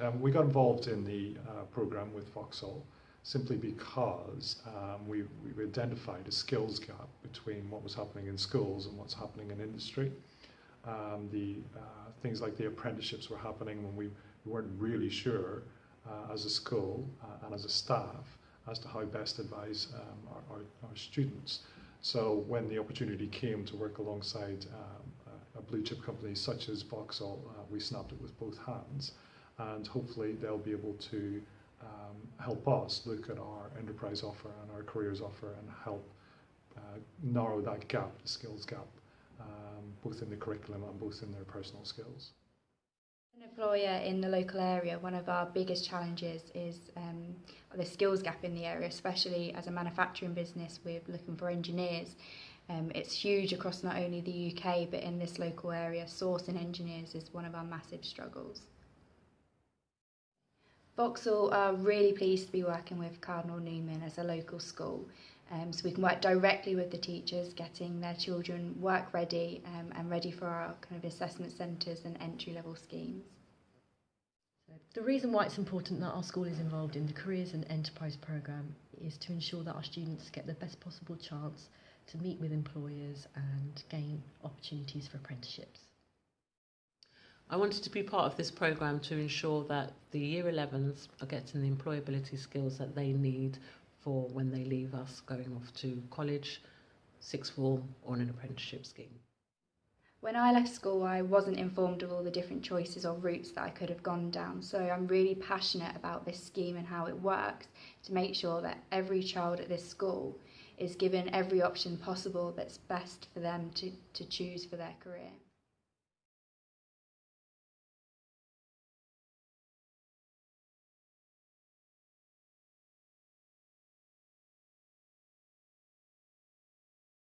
Um, we got involved in the uh, program with Vauxhall simply because um, we, we identified a skills gap between what was happening in schools and what's happening in industry. Um, the uh, things like the apprenticeships were happening when we, we weren't really sure uh, as a school uh, and as a staff as to how best advise um, our, our, our students. So when the opportunity came to work alongside um, a, blue chip company such as Vauxhall, uh, we snapped it with both hands and hopefully they'll be able to um, help us look at our enterprise offer and our careers offer and help uh, narrow that gap, the skills gap, um, both in the curriculum and both in their personal skills. An employer in the local area, one of our biggest challenges is um, the skills gap in the area, especially as a manufacturing business, we're looking for engineers. Um, it's huge across not only the UK but in this local area. Sourcing engineers is one of our massive struggles. Vauxhall are really pleased to be working with Cardinal Newman as a local school. Um, so we can work directly with the teachers, getting their children work ready um, and ready for our kind of assessment centres and entry level schemes. The reason why it's important that our school is involved in the Careers and Enterprise programme is to ensure that our students get the best possible chance to meet with employers and gain opportunities for apprenticeships. I wanted to be part of this programme to ensure that the Year 11s are getting the employability skills that they need for when they leave us going off to college, sixth form or an apprenticeship scheme. When I left school, I wasn't informed of all the different choices or routes that I could have gone down. So I'm really passionate about this scheme and how it works to make sure that every child at this school is given every option possible that's best for them to, to choose for their career.